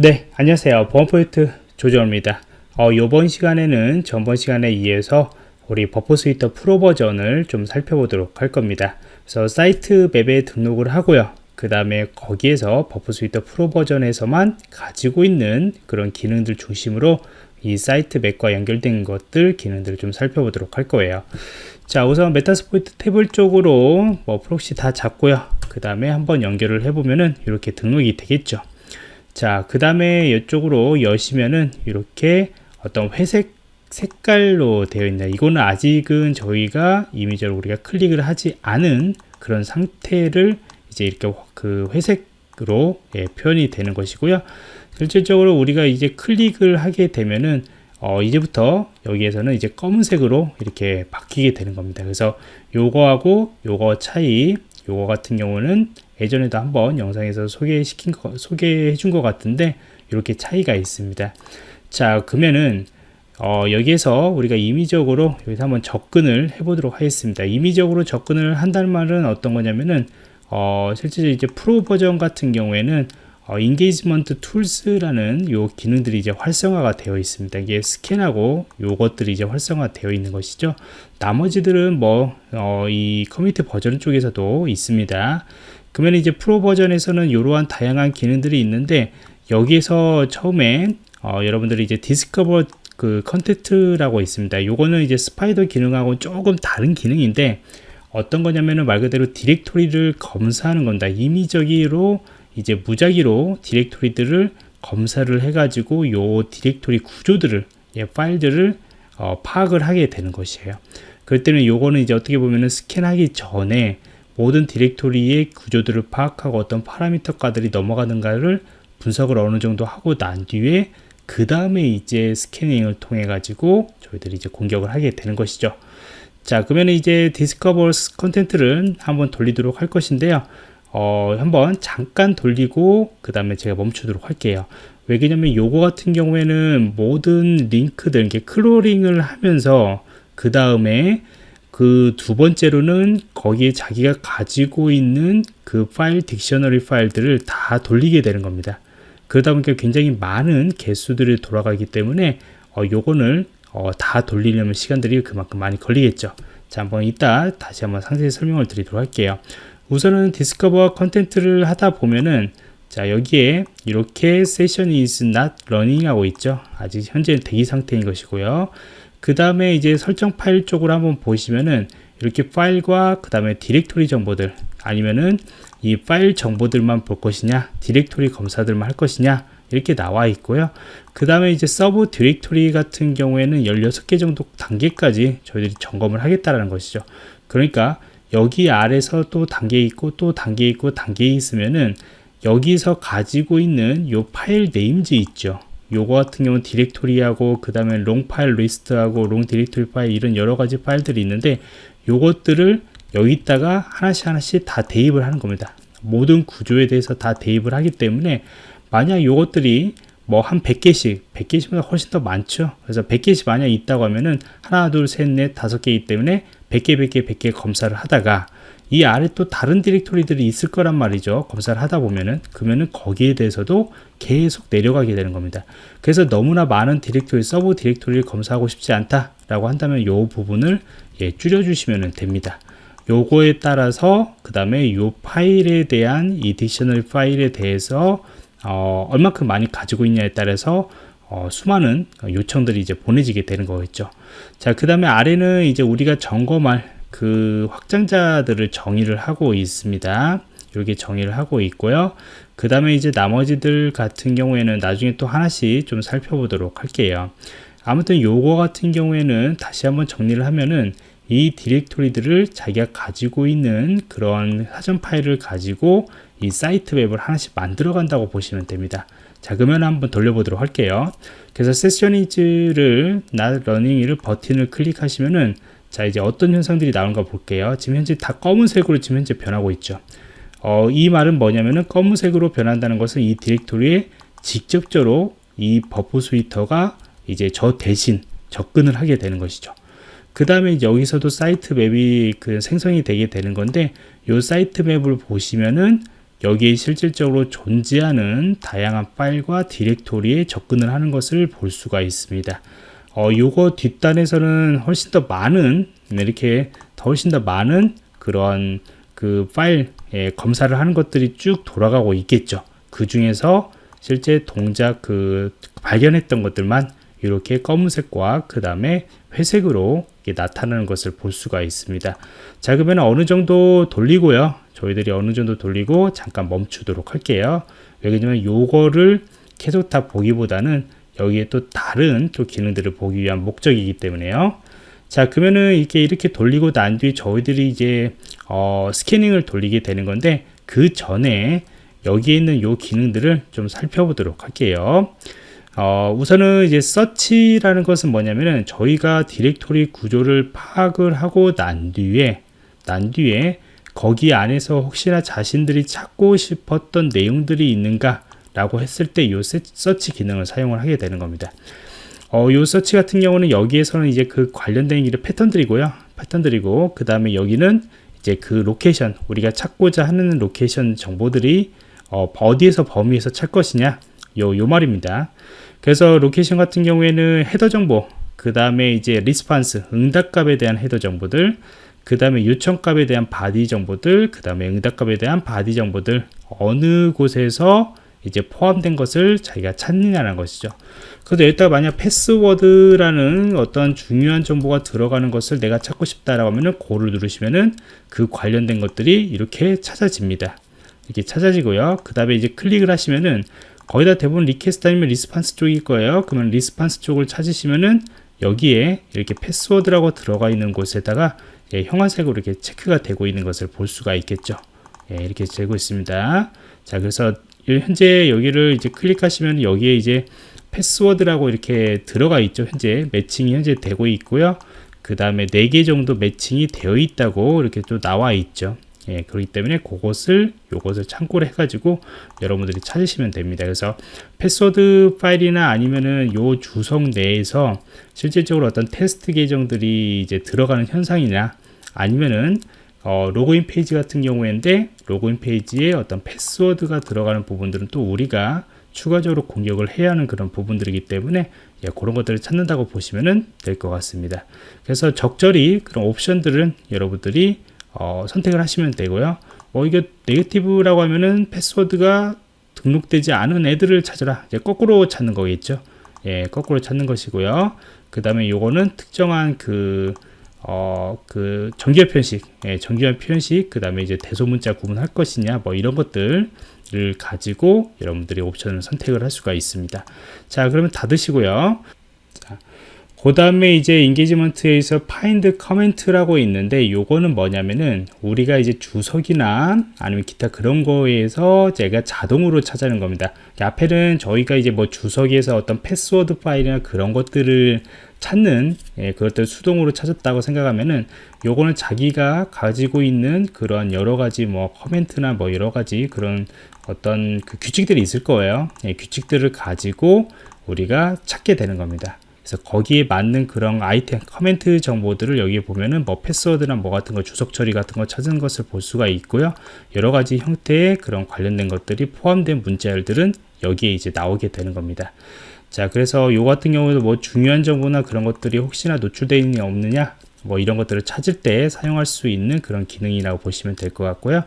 네, 안녕하세요. 보안프로젝트 조정원입니다. 어, 이번 시간에는 전번 시간에 이어서 우리 Burp Suite Pro 버전을 좀 살펴보도록 할 겁니다. 그래서 site map에 등록을 하고요. 그 다음에 거기에서 Burp Suite Pro 버전에서만 가지고 있는 그런 기능들 중심으로 이 site map과 연결된 것들 기능들을 좀 살펴보도록 할 거예요. 자, 우선 Metasploitable 쪽으로 뭐 proxy 다 잡고요. 그 다음에 한번 연결을 해보면은 이렇게 등록이 되겠죠. 자, 그 다음에 이쪽으로 여시면은 이렇게 어떤 회색 색깔로 되어 있네. 이거는 아직은 저희가 이미지로 우리가 클릭을 하지 않은 그런 상태를 이제 이렇게 그 회색으로 예, 표현이 되는 것이고요. 실질적으로 우리가 이제 클릭을 하게 되면은 어, 이제부터 여기에서는 이제 검은색으로 이렇게 바뀌게 되는 겁니다. 그래서 요거하고 요거 차이, 요거 같은 경우는 예전에도 한번 영상에서 소개시킨 거, 소개해 준 것 같은데 이렇게 차이가 있습니다. 자, 그러면은 어, 여기에서 우리가 임의적으로 여기서 한번 접근을 해 보도록 하겠습니다. 임의적으로 접근을 한다는 말은 어떤 거냐면은 어, 실제 이제 프로 버전 같은 경우에는 어, engagement tools라는 요 기능들이 이제 활성화가 되어 있습니다. 이게 스캔하고 요것들이 이제 활성화 되어 있는 것이죠. 나머지들은 뭐, 어, 이 커뮤니티 버전 쪽에서도 있습니다. 그러면 이제 프로 버전에서는 이러한 다양한 기능들이 있는데 여기에서 처음에 어, 여러분들이 이제 discover 그 content라고 있습니다. 요거는 이제 spider 기능하고 조금 다른 기능인데 어떤 거냐면은 말 그대로 디렉토리를 검사하는 겁니다. 임의적으로 이제 무작위로 디렉토리들을 검사를 해가지고 요 디렉토리 구조들을 예, 파일들을 어, 파악을 하게 되는 것이에요. 그럴 때는 요거는 이제 어떻게 보면은 스캔하기 전에 모든 디렉토리의 구조들을 파악하고 어떤 파라미터가들이 넘어가는가를 분석을 어느 정도 하고 난 뒤에 그 다음에 이제 스캐닝을 통해 가지고 저희들이 이제 공격을 하게 되는 것이죠. 자, 그러면 이제 discover content를 한번 돌리도록 할 것인데요. 어, 한번 잠깐 돌리고 그 다음에 제가 멈추도록 할게요. 왜냐면 요거 같은 경우에는 모든 링크들 이렇게 crawling을 하면서 그 다음에 그 두 번째로는 거기에 자기가 가지고 있는 그 파일 dictionary 파일들을 다 돌리게 되는 겁니다. 그러다 보니까 굉장히 많은 개수들이 돌아가기 때문에 어, 요거를 어, 다 돌리려면 시간들이 그만큼 많이 걸리겠죠. 자, 한번 이따 다시 한번 상세히 설명을 드리도록 할게요. 우선은 discover content를 하다 보면은 자 여기에 이렇게 session is not running 하고 있죠 아직 현재 대기 상태인 것이고요 그 다음에 이제 설정 파일 쪽으로 한번 보시면은 이렇게 파일과 그 다음에 디렉토리 정보들 아니면은 이 파일 정보들만 볼 것이냐 디렉토리 검사들만 할 것이냐 이렇게 나와 있고요. 그 다음에 이제 sub directory 같은 경우에는 16개 정도 단계까지 저희들이 점검을 하겠다라는 것이죠. 그러니까 여기 아래서 또 단계 있고 또 단계 있고 단계 있으면은 여기서 가지고 있는 요 file names 있죠 요거 같은 경우는 디렉토리하고 그 다음에 long file list하고 long directory 파일 이런 여러 가지 파일들이 있는데 요것들을 여기다가 하나씩 하나씩 다 대입을 하는 겁니다. 모든 구조에 대해서 다 대입을 하기 때문에 만약 요것들이 뭐 한 100개씩 100개씩보다 훨씬 더 많죠. 그래서 100개씩 만약 있다고 하면은 하나 둘 셋 넷 다섯 개이기 때문에 100개 100개 100개 검사를 하다가 이 아래 또 다른 디렉토리들이 있을 거란 말이죠. 검사를 하다 보면은 그러면은 거기에 대해서도 계속 내려가게 되는 겁니다. 그래서 너무나 많은 디렉토리 sub directory를 검사하고 싶지 않다 라고 한다면 이 부분을 예, 줄여 주시면 됩니다. 요거에 따라서 그 다음에 이 파일에 대한 이 dictionary 파일에 대해서 어, 얼마큼 많이 가지고 있냐에 따라서 어, 수많은 요청들이 이제 보내지게 되는 거겠죠. 자, 그 다음에 아래는 이제 우리가 점검할 그 확장자들을 정의를 하고 있습니다. 이렇게 정의를 하고 있고요. 그 다음에 이제 나머지들 같은 경우에는 나중에 또 하나씩 좀 살펴보도록 할게요. 아무튼 요거 같은 경우에는 다시 한번 정리를 하면은 이 디렉토리들을 자기가 가지고 있는 그런 사전 파일을 가지고 이 사이트 웹을 하나씩 만들어 간다고 보시면 됩니다. 자 그러면 한번 돌려보도록 할게요 그래서 session is를 not running을 버튼을 클릭하시면은 자 이제 어떤 현상들이 나오는가 볼게요. 지금 현재 다 검은색으로 지금 현재 변하고 있죠. 어, 이 말은 뭐냐면은 검은색으로 변한다는 것은 이 디렉토리에 직접적으로 이 Burp Suite가 이제 저 대신 접근을 하게 되는 것이죠. 그 다음에 여기서도 site map이 그 생성이 되게 되는 건데 이 site map을 보시면은 여기에 실질적으로 존재하는 다양한 파일과 디렉토리에 접근을 하는 것을 볼 수가 있습니다. 어, 요거 뒷단에서는 훨씬 더 많은 네, 이렇게 더 훨씬 더 많은 그런 그 파일 예, 검사를 하는 것들이 쭉 돌아가고 있겠죠. 그 중에서 실제 동작 그 발견했던 것들만 이렇게 검은색과 그 다음에 회색으로 나타나는 것을 볼 수가 있습니다. 자 그러면 어느 정도 돌리고요. 저희들이 어느 정도 돌리고 잠깐 멈추도록 할게요. 왜냐면 요거를 계속 다 보기보다는 여기에 또 다른 또 기능들을 보기 위한 목적이기 때문에요. 자 그러면은 이렇게 이렇게 돌리고 난 뒤에 저희들이 이제 어, 스캐닝을 돌리게 되는 건데 그 전에 여기에 있는 요 기능들을 좀 살펴보도록 할게요. 어, 우선은 이제 서치라는 것은 뭐냐면은 저희가 디렉토리 구조를 파악을 하고 난 뒤에 난 뒤에 거기 안에서 혹시나 자신들이 찾고 싶었던 내용들이 있는가 라고 했을 때요 서치 기능을 사용을 하게 되는 겁니다. 어, 요 서치 같은 경우는 여기에서는 이제 그 관련된 길의 패턴들이고요. 패턴들이고 그 다음에 여기는 이제 그 location 우리가 찾고자 하는 location 정보들이 어, 어디에서 범위에서 찾 것이냐 요, 요 말입니다. 그래서 location 같은 경우에는 헤더 정보 그 다음에 이제 response 응답값에 대한 헤더 정보들 그 다음에 요청값에 대한 body 정보들 그 다음에 응답값에 대한 body 정보들 어느 곳에서 이제 포함된 것을 자기가 찾느냐는 것이죠. 그래서 여기다가 만약 패스워드라는 어떤 중요한 정보가 들어가는 것을 내가 찾고 싶다라고 하면은 go를 누르시면은 그 관련된 것들이 이렇게 찾아집니다. 이렇게 찾아지고요. 그 다음에 이제 클릭을 하시면은 거의 다 대부분 request 아니면 response 쪽일 거예요. 그러면 response 쪽을 찾으시면은 여기에 이렇게 패스워드라고 들어가 있는 곳에다가 예, 형광색으로 이렇게 체크가 되고 있는 것을 볼 수가 있겠죠. 예, 이렇게 되고 있습니다. 자, 그래서 현재 여기를 이제 클릭하시면 여기에 이제 패스워드라고 이렇게 들어가 있죠. 현재 매칭이 현재 되고 있고요. 그 다음에 4개 정도 매칭이 되어 있다고 이렇게 또 나와 있죠. 예, 그렇기 때문에 그것을 요것을 참고를 해가지고 여러분들이 찾으시면 됩니다. 그래서 패스워드 파일이나 아니면은 요 주석 내에서 실질적으로 어떤 테스트 계정들이 이제 들어가는 현상이냐 아니면은 어, 로그인 페이지 같은 경우인데 로그인 페이지에 어떤 패스워드가 들어가는 부분들은 또 우리가 추가적으로 공격을 해야 하는 그런 부분들이기 때문에 예, 그런 것들을 찾는다고 보시면 될 것 같습니다. 그래서 적절히 그런 옵션들은 여러분들이 어, 선택을 하시면 되고요. 어, 이게 negative라고 하면은 패스워드가 등록되지 않은 애들을 찾으라. 이제 거꾸로 찾는 거겠죠. 예, 거꾸로 찾는 것이고요. 그 다음에 요거는 특정한 그, 어, 그 정규화 표현식, 예, 정규화 표현식, 그 다음에 이제 대소문자 구분할 것이냐, 뭐 이런 것들을 가지고 여러분들이 옵션을 선택을 할 수가 있습니다. 자, 그러면 닫으시고요. 그 다음에 이제 engagement에서 find comment라고 있는데 요거는 뭐냐면은 우리가 이제 주석이나 아니면 기타 그런 거에서 제가 자동으로 찾아내는 겁니다. 앞에는 저희가 이제 뭐 주석에서 어떤 패스워드 파일이나 그런 것들을 찾는 예, 그것들 수동으로 찾았다고 생각하면은 요거는 자기가 가지고 있는 그런 여러 가지 뭐 comment나 뭐 여러 가지 그런 어떤 그 규칙들이 있을 거예요. 예, 규칙들을 가지고 우리가 찾게 되는 겁니다 그래서 거기에 맞는 그런 아이템 커멘트 정보들을 여기에 보면은 뭐 패스워드나 뭐 같은 거 주석 처리 같은 거 찾은 것을 볼 수가 있고요. 여러 가지 형태의 그런 관련된 것들이 포함된 문자열들은 여기에 이제 나오게 되는 겁니다. 자 그래서 요 같은 경우도 뭐 중요한 정보나 그런 것들이 혹시나 노출되어 있느냐 없느냐 뭐 이런 것들을 찾을 때 사용할 수 있는 그런 기능이라고 보시면 될 것 같고요.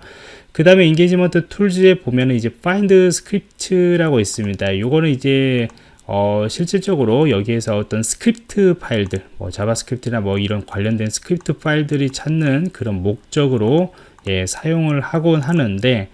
그 다음에 engagement tools에 보면은 이제 find script라고 있습니다. 요거는 이제 어, 실질적으로 여기에서 어떤 스크립트 파일들, 뭐 JavaScript나 뭐 이런 관련된 스크립트 파일들이 찾는 그런 목적으로 예, 사용을 하곤 하는데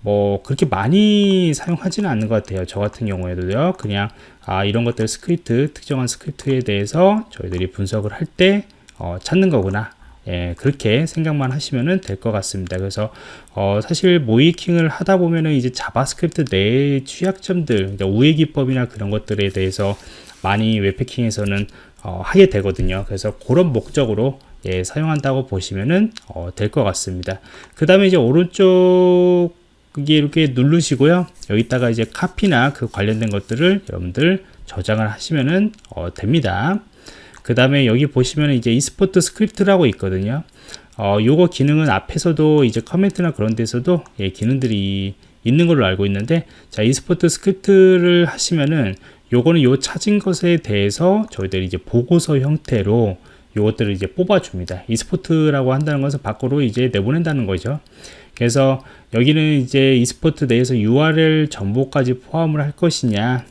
뭐 그렇게 많이 사용하지는 않는 것 같아요. 저 같은 경우에도요. 그냥 아 이런 것들 스크립트, 특정한 스크립트에 대해서 저희들이 분석을 할때 어, 찾는 거구나. 예, 그렇게 생각만 하시면 될 것 같습니다. 그래서 어, 사실 모의해킹을 하다 보면은 이제 자바스크립트 내의 취약점들, 그러니까 우회 기법이나 그런 것들에 대해서 많이 웹해킹에서는 어, 하게 되거든요. 그래서 그런 목적으로 예, 사용한다고 보시면은 어, 될 것 같습니다. 그 다음에 이제 오른쪽 이렇게 누르시고요. 여기다가 이제 카피나 그 관련된 것들을 여러분들 저장을 하시면은 어, 됩니다. 그 다음에 여기 보시면 이제 export script라고 있거든요. 어, 요거 기능은 앞에서도 이제 comment나 그런 데서도 예, 기능들이 있는 걸로 알고 있는데 자 export script를 하시면은 요거는 요 찾은 것에 대해서 저희들이 이제 보고서 형태로 요것들을 이제 뽑아줍니다. export라고 한다는 것은 밖으로 이제 내보낸다는 거죠. 그래서 여기는 이제 export 내에서 URL 정보까지 포함을 할 것이냐,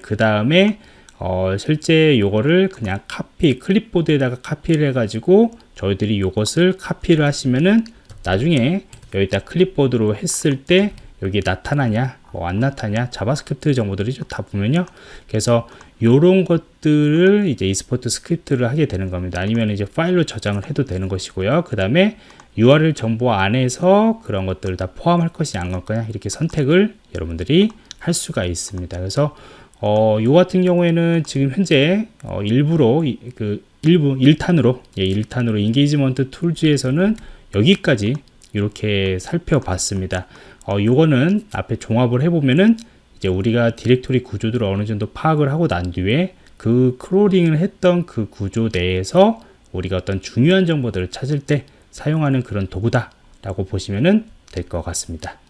그 다음에 어, 실제 요거를 그냥 카피, 클립보드에다가 카피를 해가지고 저희들이 요것을 카피를 하시면은 나중에 여기다 클립보드로 했을 때 여기 나타나냐 뭐 안 나타냐 자바스크립트 정보들이죠 다 보면요. 그래서 요런 것들을 이제 export script를 하게 되는 겁니다. 아니면 이제 파일로 저장을 해도 되는 것이고요. 그 다음에 URL 정보 안에서 그런 것들을 다 포함할 것이냐 안 할 거냐 이렇게 선택을 여러분들이 할 수가 있습니다. 그래서 어, 요 같은 경우에는 지금 현재 어, 일부러 이, 그 일부 1탄으로 예, 1탄으로 engagement tools에서는 여기까지 이렇게 살펴봤습니다. 어, 요거는 앞에 종합을 해보면은 이제 우리가 디렉토리 구조들을 어느 정도 파악을 하고 난 뒤에 그 크롤링을 했던 그 구조 내에서 우리가 어떤 중요한 정보들을 찾을 때 사용하는 그런 도구다 라고 보시면 될 것 같습니다.